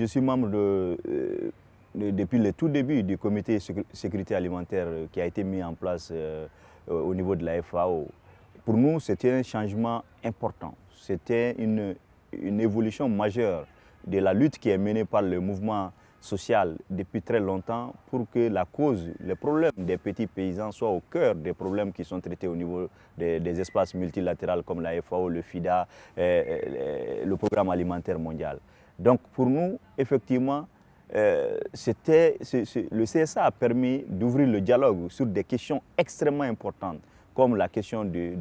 Je suis membre euh, depuis le tout début du comité sécurité alimentaire qui a été mis en place euh, au niveau de la FAO. Pour nous, c'était un changement important. C'était une, évolution majeure de la lutte qui est menée par le mouvement social depuis très longtemps pour que la cause, le problème des petits paysans soit au cœur des problèmes qui sont traités au niveau des, espaces multilatéraux comme la FAO, le FIDA, le Programme alimentaire mondial. Donc pour nous, effectivement, euh, le CSA a permis d'ouvrir le dialogue sur des questions extrêmement importantes comme la question de,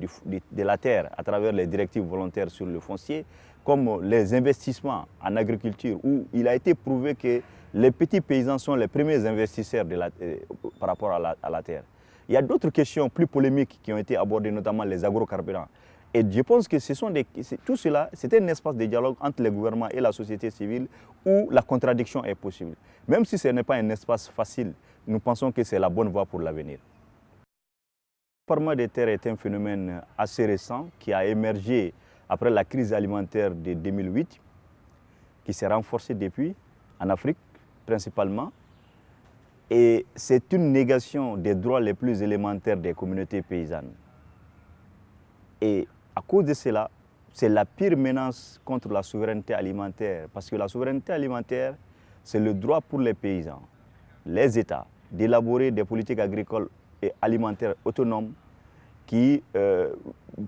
la terre à travers les directives volontaires sur le foncier, comme les investissements en agriculture, où il a été prouvé que les petits paysans sont les premiers investisseurs euh, par rapport à la, terre. Il y a d'autres questions plus polémiques qui ont été abordées, notamment les agrocarburants. Et je pense que ce sont tout cela, c'est un espace de dialogue entre le gouvernement et la société civile où la contradiction est possible. Même si ce n'est pas un espace facile, nous pensons que c'est la bonne voie pour l'avenir. Le parlement des terres est un phénomène assez récent qui a émergé après la crise alimentaire de 2008, qui s'est renforcée depuis en Afrique principalement. Et c'est une négation des droits les plus élémentaires des communautés paysannes. Et à cause de cela, c'est la pire menace contre la souveraineté alimentaire. Parce que la souveraineté alimentaire, c'est le droit pour les paysans, les États, d'élaborer des politiques agricoles et alimentaires autonomes qui euh,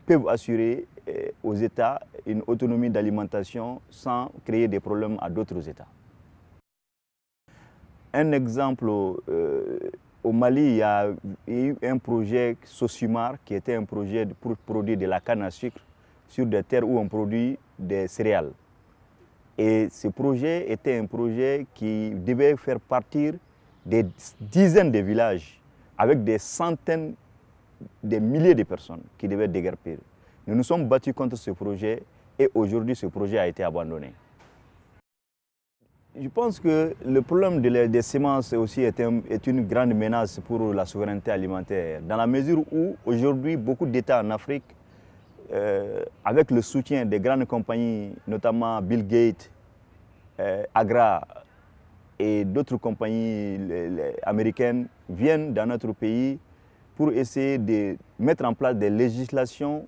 peuvent assurer euh, aux États une autonomie d'alimentation sans créer des problèmes à d'autres États. Un exemple, euh, au Mali, il y a eu un projet Sosumar qui était un projet pour produire de la canne à sucre sur des terres où on produit des céréales. Et ce projet était un projet qui devait faire partir des dizaines de villages avec des centaines, des milliers de personnes qui devaient déguerpir. Nous nous sommes battus contre ce projet et aujourd'hui ce projet a été abandonné. Je pense que le problème des semences aussi est, une grande menace pour la souveraineté alimentaire, dans la mesure où aujourd'hui beaucoup d'États en Afrique, euh, avec le soutien des grandes compagnies, notamment Bill Gates, euh, Agra et d'autres compagnies américaines, viennent dans notre pays pour essayer de mettre en place des législations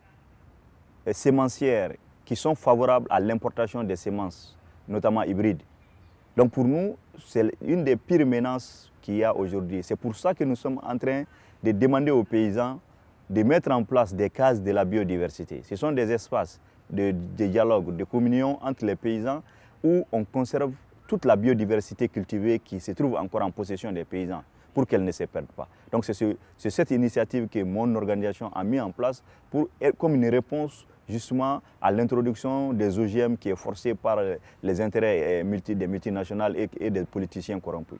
euh, sémencières qui sont favorables à l'importation des semences, notamment hybrides. Donc pour nous, c'est une des pires menaces qu'il y a aujourd'hui. C'est pour ça que nous sommes en train de demander aux paysans de mettre en place des cases de la biodiversité. Ce sont des espaces de, dialogue, de communion entre les paysans où on conserve toute la biodiversité cultivée qui se trouve encore en possession des paysans pour qu'elle ne se perde pas. Donc c'est cette initiative que mon organisation a mis en place pour, comme une réponse justement à l'introduction des OGM qui est forcée par les intérêts eh, des multinationales et des politiciens corrompus.